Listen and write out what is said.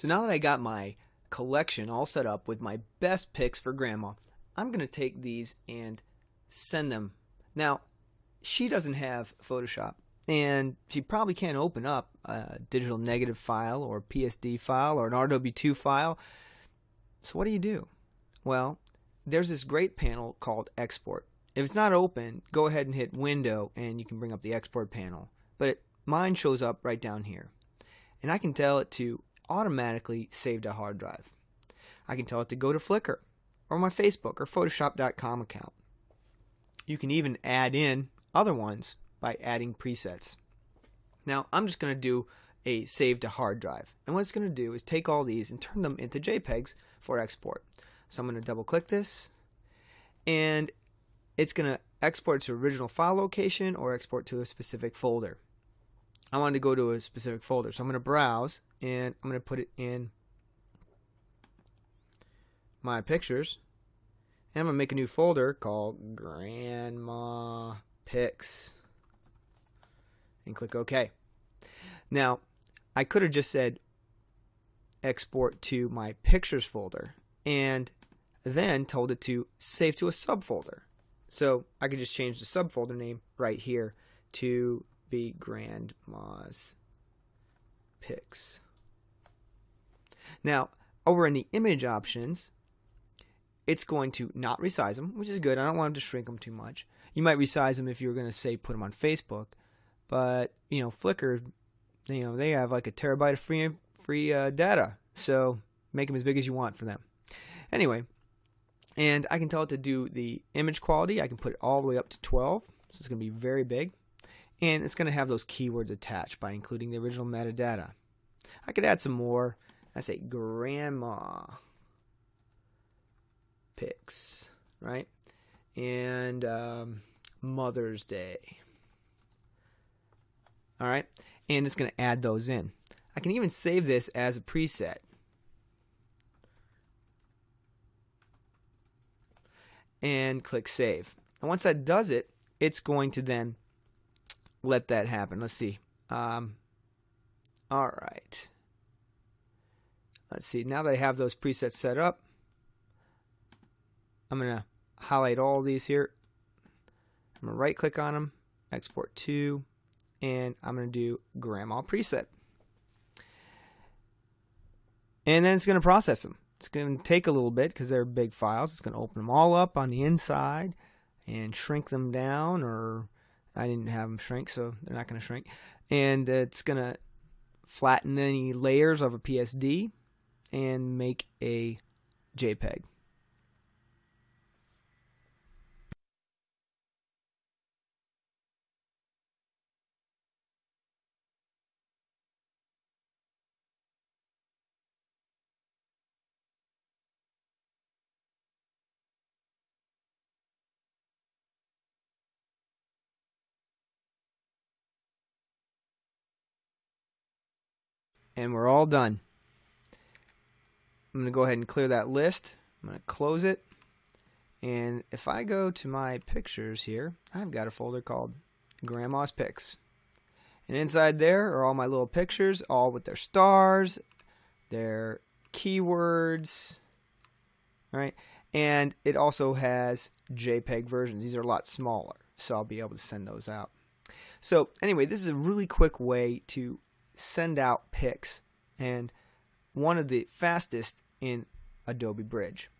So now that I got my collection all set up with my best picks for grandma, I'm going to take these and send them. Now, she doesn't have Photoshop, and she probably can't open up a digital negative file or PSD file or an RW2 file. So what do you do? Well, there's this great panel called Export. If it's not open, go ahead and hit Window and you can bring up the Export panel. But it, mine shows up right down here. And I can tell it to automatically saved to hard drive. I can tell it to go to Flickr or my Facebook or Photoshop.com account. You can even add in other ones by adding presets. Now, I'm just going to do a save to hard drive. And what it's going to do is take all these and turn them into JPEGs for export. So I'm going to double click this and it's going to export to original file location or export to a specific folder. I want to go to a specific folder. So I'm going to browse and I'm going to put it in my pictures. And I'm going to make a new folder called Grandma Pics and click OK. Now, I could have just said export to my pictures folder and then told it to save to a subfolder. So I could just change the subfolder name right here to be Grandma's Pics. Now, over in the image options, it's going to not resize them, which is good. I don't want them to shrink them too much. You might resize them if you were going to say put them on Facebook, but you know Flickr, you know they have like a terabyte of free free uh, data, so make them as big as you want for them. Anyway, and I can tell it to do the image quality. I can put it all the way up to 12, so it's going to be very big, and it's going to have those keywords attached by including the original metadata. I could add some more. I say grandma picks, right? And um, Mother's Day. All right, and it's going to add those in. I can even save this as a preset. And click save. And once that does it, it's going to then let that happen. Let's see. Um, all right. Let's see. Now that I have those presets set up, I'm going to highlight all these here. I'm going to right click on them, export to, and I'm going to do grandma preset. And then it's going to process them. It's going to take a little bit because they're big files. It's going to open them all up on the inside and shrink them down or I didn't have them shrink so they're not going to shrink. And it's going to flatten any layers of a PSD and make a JPEG. and we're all done. I'm going to go ahead and clear that list. I'm going to close it. And if I go to my pictures here, I've got a folder called Grandma's Pics. And inside there are all my little pictures, all with their stars, their keywords, right? And it also has JPEG versions. These are a lot smaller, so I'll be able to send those out. So anyway, this is a really quick way to send out pics and one of the fastest in Adobe Bridge.